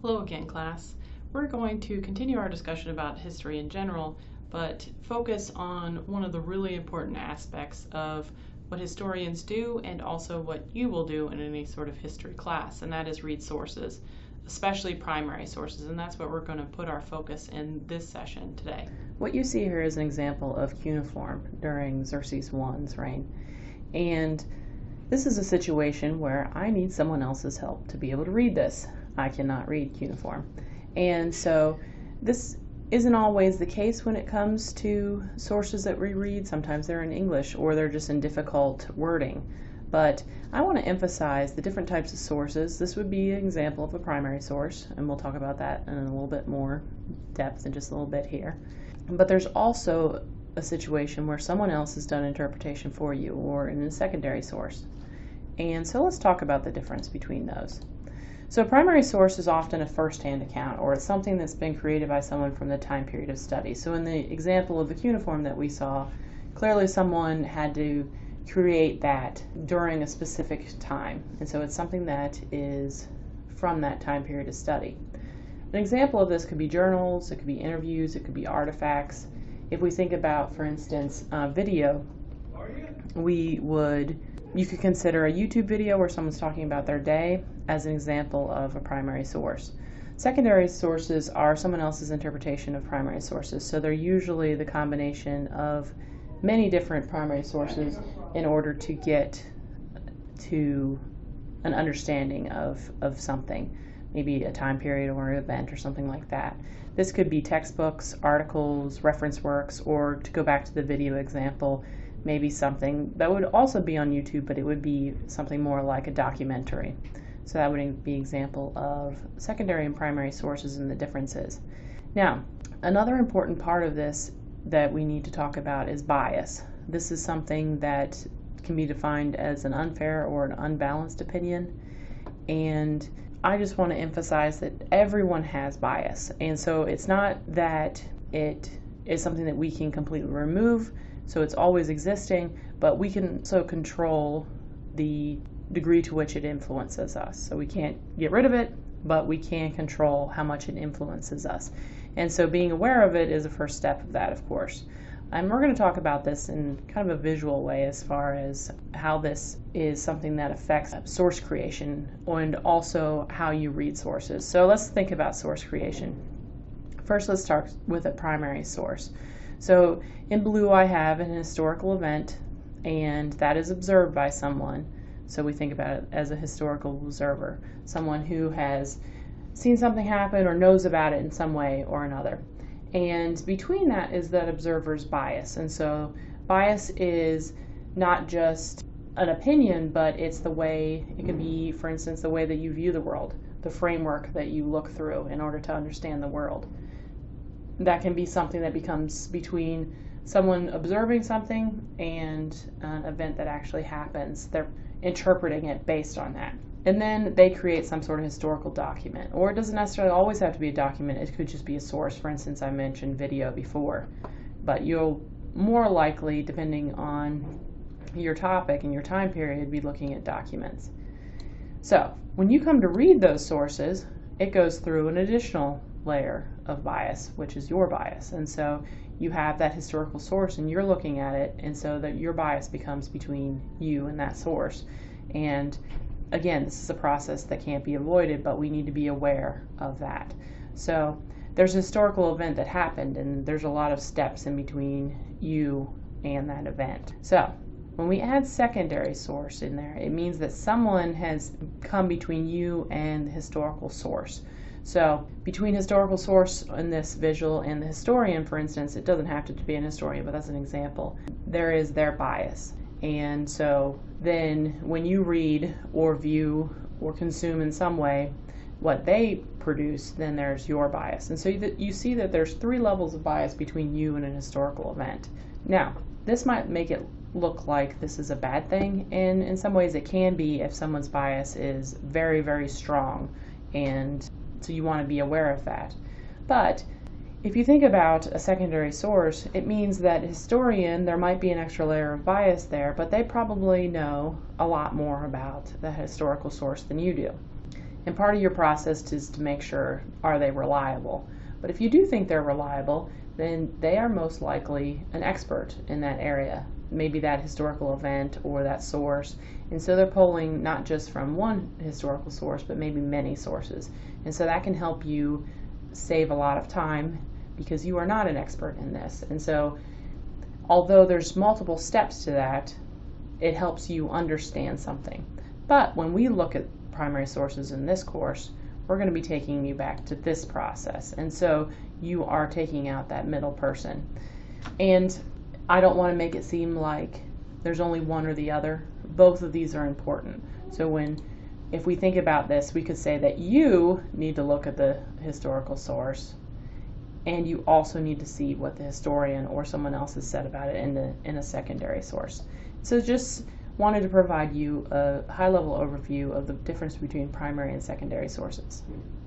Hello again, class. We're going to continue our discussion about history in general, but focus on one of the really important aspects of what historians do and also what you will do in any sort of history class, and that is read sources, especially primary sources, and that's what we're going to put our focus in this session today. What you see here is an example of cuneiform during Xerxes I's reign. And this is a situation where I need someone else's help to be able to read this. I cannot read cuneiform. And so this isn't always the case when it comes to sources that we read. Sometimes they're in English or they're just in difficult wording. But I want to emphasize the different types of sources. This would be an example of a primary source, and we'll talk about that in a little bit more depth in just a little bit here. But there's also a situation where someone else has done interpretation for you or in a secondary source. And so let's talk about the difference between those. So a primary source is often a first-hand account, or it's something that's been created by someone from the time period of study. So in the example of the cuneiform that we saw, clearly someone had to create that during a specific time. And so it's something that is from that time period of study. An example of this could be journals, it could be interviews, it could be artifacts. If we think about, for instance, uh, video, we would you could consider a YouTube video where someone's talking about their day as an example of a primary source. Secondary sources are someone else's interpretation of primary sources, so they're usually the combination of many different primary sources in order to get to an understanding of, of something, maybe a time period or an event or something like that. This could be textbooks, articles, reference works, or to go back to the video example, maybe something that would also be on YouTube, but it would be something more like a documentary. So that would be example of secondary and primary sources and the differences. Now, another important part of this that we need to talk about is bias. This is something that can be defined as an unfair or an unbalanced opinion. And I just want to emphasize that everyone has bias. And so it's not that it is something that we can completely remove so it's always existing, but we can also control the degree to which it influences us. So we can't get rid of it, but we can control how much it influences us. And so being aware of it is a first step of that, of course. And we're going to talk about this in kind of a visual way as far as how this is something that affects source creation and also how you read sources. So let's think about source creation. First, let's start with a primary source. So in blue I have an historical event and that is observed by someone. So we think about it as a historical observer, someone who has seen something happen or knows about it in some way or another. And between that is that observer's bias. And so bias is not just an opinion, but it's the way, it can be, for instance, the way that you view the world, the framework that you look through in order to understand the world that can be something that becomes between someone observing something and an event that actually happens. They're interpreting it based on that. And then they create some sort of historical document. Or it doesn't necessarily always have to be a document, it could just be a source. For instance, I mentioned video before. But you'll more likely, depending on your topic and your time period, be looking at documents. So when you come to read those sources, it goes through an additional layer of bias, which is your bias. And so you have that historical source and you're looking at it, and so that your bias becomes between you and that source. And again, this is a process that can't be avoided, but we need to be aware of that. So there's a historical event that happened, and there's a lot of steps in between you and that event. So when we add secondary source in there, it means that someone has come between you and the historical source. So between historical source in this visual and the historian, for instance, it doesn't have to be an historian, but that's an example, there is their bias. And so then when you read or view or consume in some way what they produce, then there's your bias. And so you, you see that there's three levels of bias between you and an historical event. Now, this might make it look like this is a bad thing, and in some ways it can be if someone's bias is very, very strong and so you want to be aware of that. But if you think about a secondary source, it means that historian, there might be an extra layer of bias there, but they probably know a lot more about the historical source than you do. And part of your process is to make sure are they reliable. But if you do think they're reliable, then they are most likely an expert in that area, maybe that historical event or that source. And so they're pulling not just from one historical source, but maybe many sources. And so that can help you save a lot of time because you are not an expert in this. And so although there's multiple steps to that, it helps you understand something. But when we look at primary sources in this course, we're going to be taking you back to this process. And so you are taking out that middle person. And I don't want to make it seem like there's only one or the other. Both of these are important. So when if we think about this, we could say that you need to look at the historical source and you also need to see what the historian or someone else has said about it in the in a secondary source. So just wanted to provide you a high level overview of the difference between primary and secondary sources.